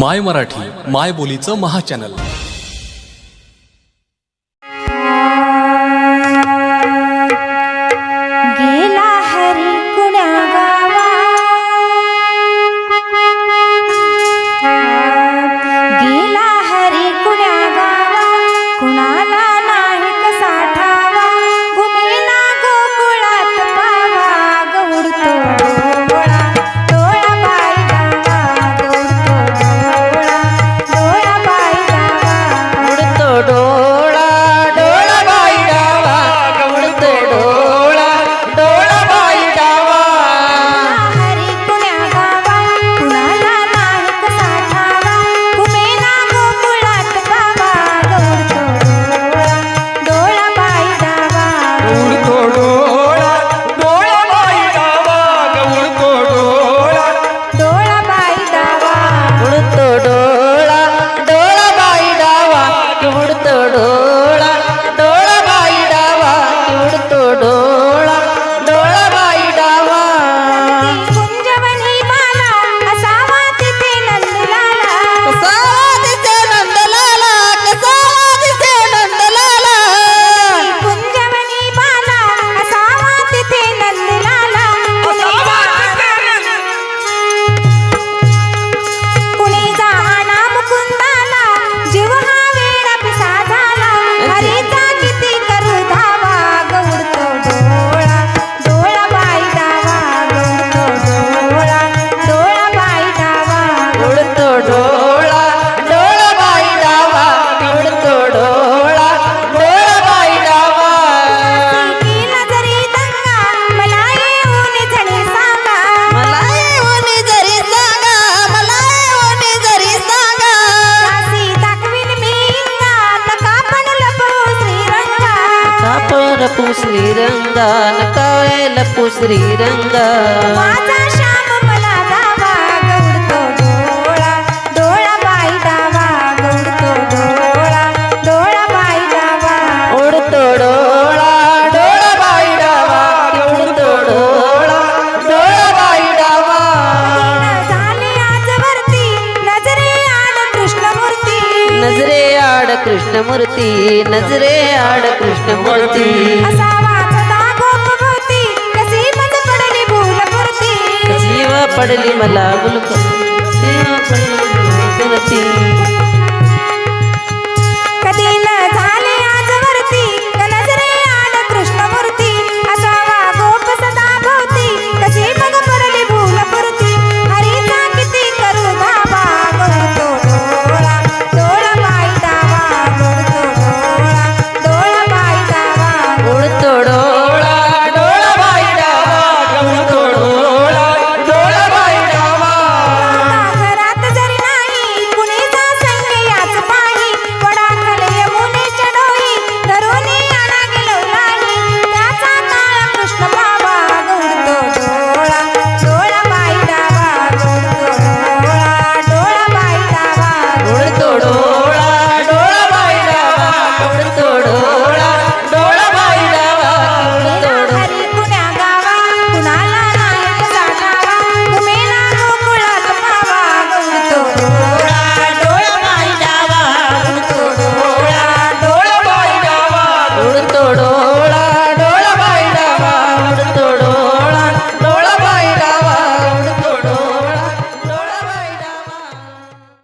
माय मराठी माय बोलीचं महा चॅनल. ತೋಳ गान कळेल पुसरी रंग. नजरे आड कृष्णमूर्ती. नजरे आड कृष्णमूर्ती पडली मला. गुलक